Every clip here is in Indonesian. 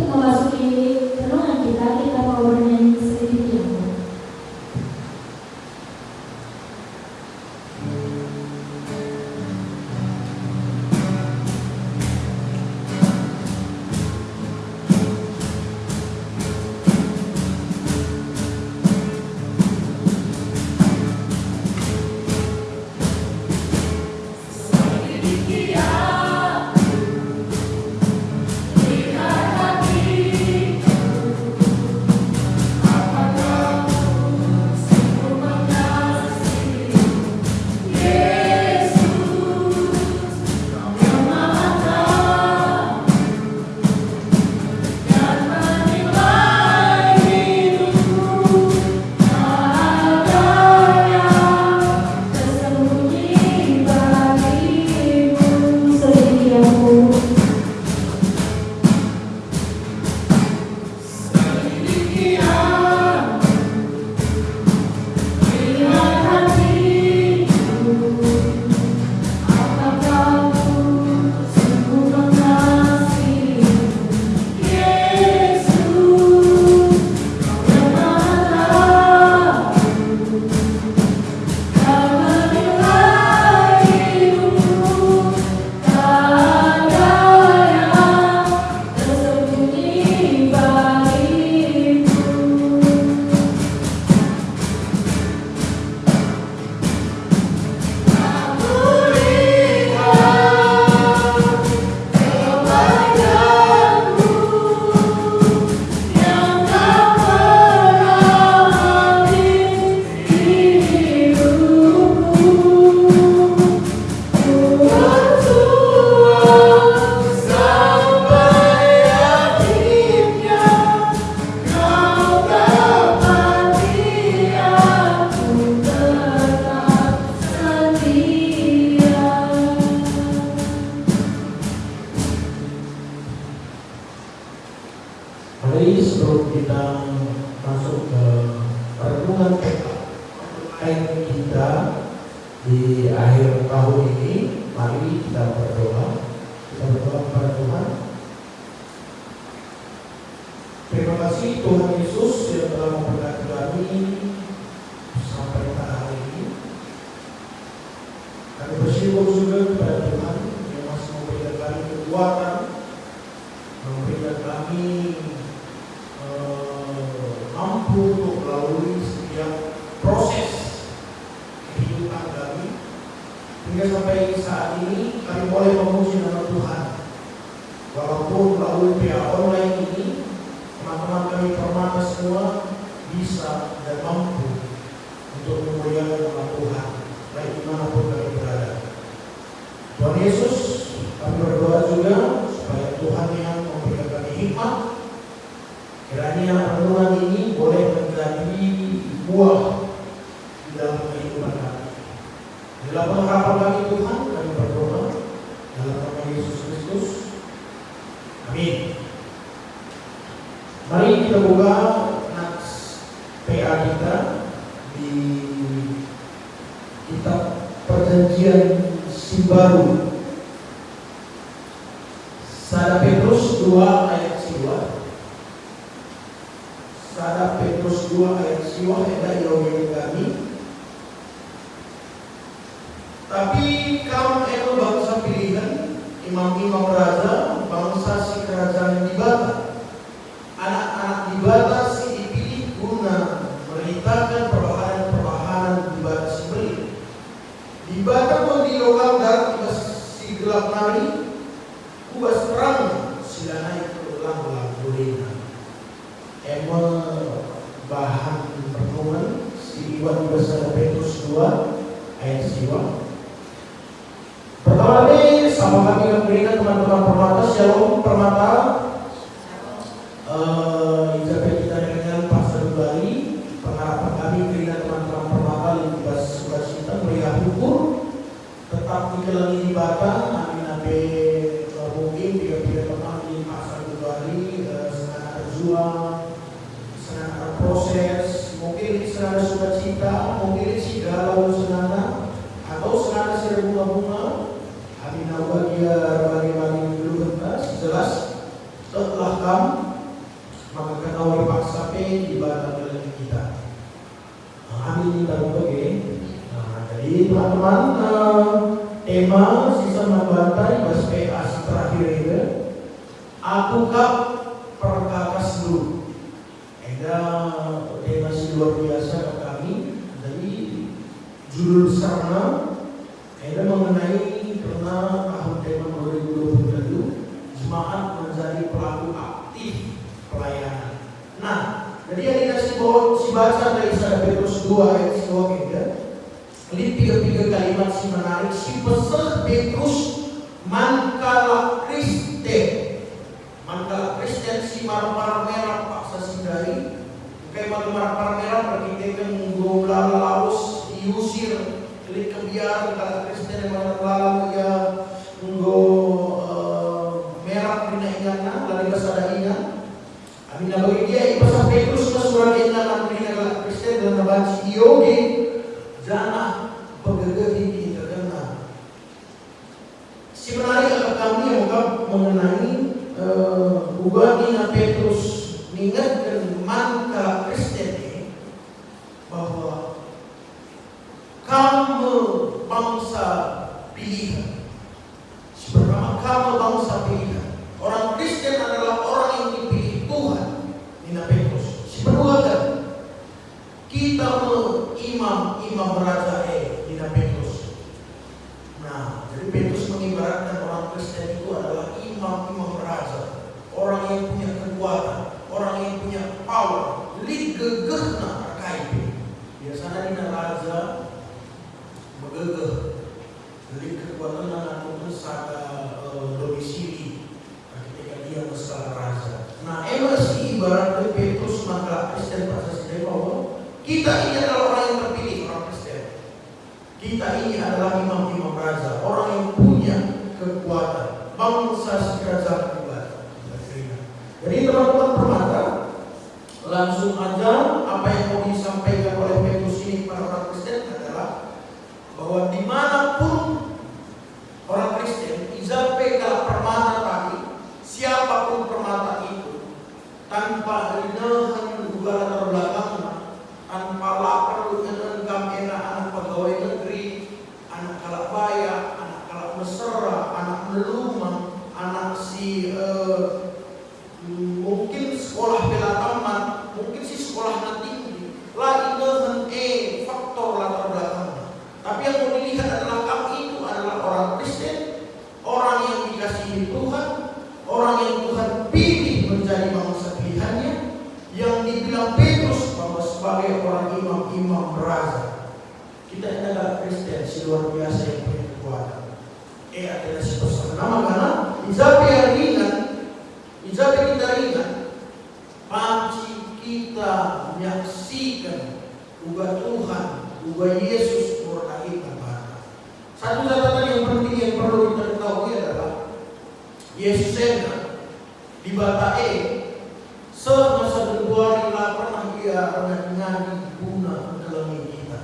Então, uma masculinidade ini sebelum kita masuk ke perhubungan PKN kita di akhir tahun ini, mari kita berdoa. Kita berdoa kepada Tuhan. Terima kasih Tuhan Yesus mampu untuk melalui setiap proses kehidupan kami. Hingga sampai saat ini kami boleh memuji nama Tuhan. Walaupun melalui pihak online ini teman-teman kami permata semua bisa dan mampu untuk memuliakan nama Tuhan baik di mana pun kami berada. Tuhan Yesus kami berdoa juga supaya Tuhan yang memberikan kami hikmat. Kiranya renungan buah di dalam kehidupan kami. Dalam pengharapan kami Tuhan kami berdoa dalam nama Yesus Kristus. Amin. Mari kita buka nats PA kita di kitab perjanjian si baru Sada Petrus 2 ayat siwa. Sada Petrus 2 ayat siwa Eda ilmu kami. Tapi kamu itu bangsa pilihan Imam-imam raja Bangsa si kerajaan di bata Anak-anak di bata si dipilih guna Meritakan perbahanan-perbahanan di bata si beli Di bata pun di logam dan si gelap nari Kubas perang sila naik ke ulang-ulang bolehna Emang bahan pertemuan si Iwan besar Petrus 2 ayat siwa Pertama kali sama kami yang berikan teman-teman permata Shalom permata eh Ijabah kita dengan Pastor Bali Pengharapan kami berikan teman-teman permata Lintas sukacita meriah hukum Tetap dikelangi di bata Amin abe eh, mungkin Bila-bila teman di Pastor Bali Senang berjuang Senang proses Mungkin senang sukacita Mungkin si galau senang Atau senang si bunga-bunga Amin dia bagi-bagi dulu kentas Jelas Setelah kamu Maka kena dipaksa pe di badan dalam kita Nah, jadi teman-teman eh, Tema sisa membantai Bas PA si terakhir itu Aku kap perkakas dulu Ada tema si luar biasa ke kami Jadi judul besarnya ada mengenai karena tahun tema 2020 jemaat menjadi pelaku aktif pelayanan. Nah, jadi yang dikasih bawa si baca dari Sada Petrus 2 ayat 3 tiga-tiga kalimat si menarik si pesan Petrus mankala Kristen. Mankala Kristen si marah-marah merah paksa sindari kayak marah-marah merah berarti kan gombla laus diusir. Klik kebiar kalau Kristen yang malah ya nggo merah pina ingana lari basada ingan. Amin. Bagi dia ipasang Petrus na surat ingana pina kalau Kristen dan nabansi iyogi jana pagagagi kita kena. Si menarik akan kami yang mengenai ubah na Petrus mengingatkan mangka Kristen bahwa kamu bangsa pilihan. Sebenarnya kamu bangsa pilihan. Orang Kristen adalah orang yang dipilih Tuhan. Nina Petrus. Sebenarnya kita imam imam raja E Nina Petrus. Nah, jadi Petrus mengibaratkan orang Kristen itu adalah imam-imam raja, orang yang punya kekuatan, orang yang punya power, lig gegehna terkait. Biasanya Nina raja megegeh jadi kekuatan anak sada domisili ketika dia berskala raja. Nah, emang sih ibarat Petrus maka pada sini bahwa kita ini adalah orang yang terpilih orang Kristen. Kita ini adalah imam-imam raja, orang yang punya kekuatan, bangsa sekerajaan ibadah. Jadi teman-teman permata, langsung aja apa yang mau disampaikan oleh Petrus ini kepada orang Kristen bahwa di mana pun orang Kristen, izape kalau permata tadi, siapa pun permata itu, tanpa inahan juga latar belakangnya, tanpa lapar dengan kam enak anak pegawai negeri, anak kalak baya, anak kalak mesra, anak melumah, anak si eh, mungkin sekolah bela taman, mungkin si sekolah tinggi, lah inahan eh faktor latar belakangnya. Tapi yang mau dilihat adalah kamu itu adalah orang Kristen, orang yang dikasihi Tuhan, orang yang Tuhan pilih menjadi bangsa pilihannya, yang dibilang Petrus bahwa sebagai orang imam-imam beraza. Kita ini adalah Kristen si luar biasa yang punya kekuatan. Eh adalah si nama karena Izabe yang ringan, Izabe kita ringan, panci kita menyaksikan juga Tuhan, juga Yesus murkahikan bahasa. Satu catatan yang penting yang perlu kita ketahui adalah Yesus sena di Batae semasa Februari lah pernah ia nyanyi guna kelengi kita.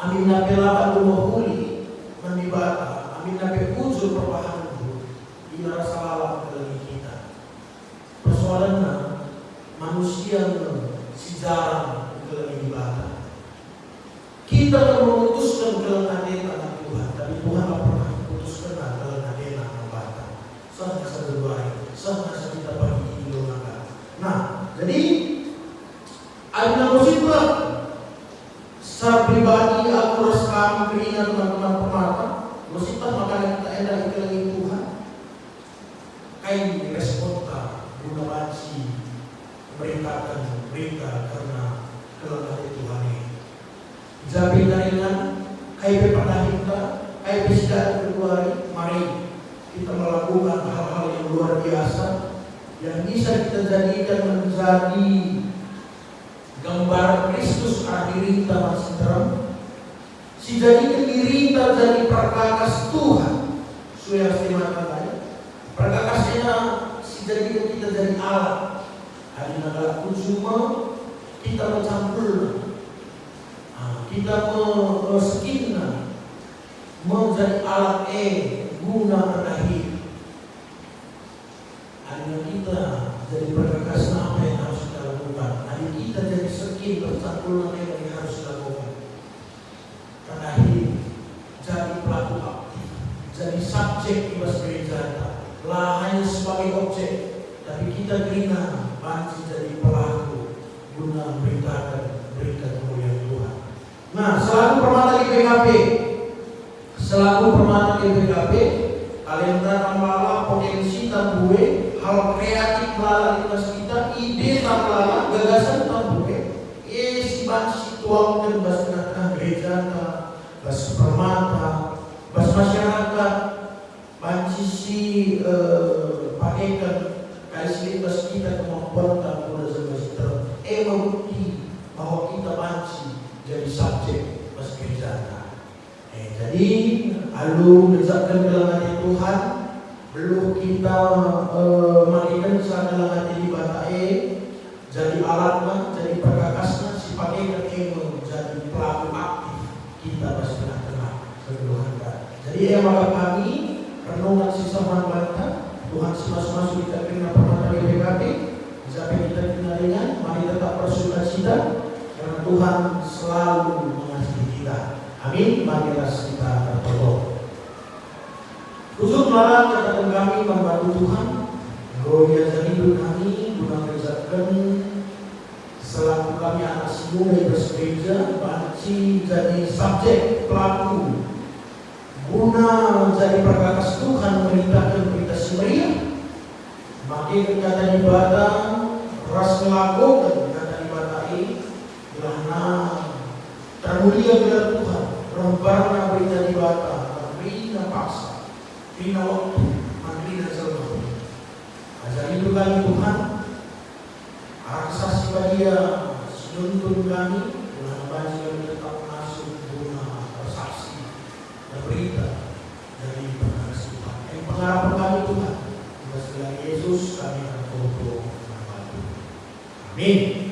Amin nabi lapan rumah huli mendibata, amin nabi unsur perbahan itu di rasa lalam kelengi kita. Persoalannya manusia si jarang dibata. Kita akan memutuskan kelengahan anak Aí diri kita masih terang. Si jadikan diri kita jadi perkakas Tuhan. Suya mata lain perkakasnya si jadikan kita jadi alat. Hari pun semua kita mencampur. Nah, kita meskinan menjadi alat E guna berakhir. Akhirnya kita jadi perkakas apa yang harus kita lakukan? Hari kita jadi sekin bercampur yang harus dilakukan Terakhir jadi pelaku aktif Subjek ibas gereja Lah hanya sebagai objek. Tapi kita gerina Panci jadi pelaku Guna beritakan berita kemuliaan Tuhan. Nah selaku permata di PKP Selaku permata di PKP Kalian datang malah potensi tambue hal kreatif melalui kelas kita, ide tambah gagasan tambah eh si bansi tuang dan bas gereja bas permata, bas masyarakat, si eh, bas kita kemampuan boleh semester eh membukti bahwa kita bansi jadi subjek bas gereja eh jadi lalu mengucapkan kelangan Tuhan. Belum kita uh, mandikan sana hati di batai jadi alatnya jadi perkakasnya si pakai jadi pelaku aktif kita pasti tengah-tengah. Jadi ya maka kami renungan sisa bantah Tuhan si masuk-masuk kita kena permata di PKP sampai kita kena dengan mari tetap bersuka cita karena Tuhan selalu mengasihi kita. Amin. Marilah kita berdoa. Khusus malam katakan kami membantu Tuhan. Gloria hidup kami Guna kerjakan. Selaku kami anak semua yang bersegereja Banci jadi subjek pelaku Guna menjadi perkakas Tuhan Memberitakan berita semeriah Makin kata ibadah Ras melakukan kata ibadah ini Karena termulia bila Tuhan. Rembarna berita ibadah Berita paksa Rina waktu dan selalu Ajar itu kami Tuhan Aksasi dia Senuntun kami Tuhan bagi kami tetap Jesús camina como Amén.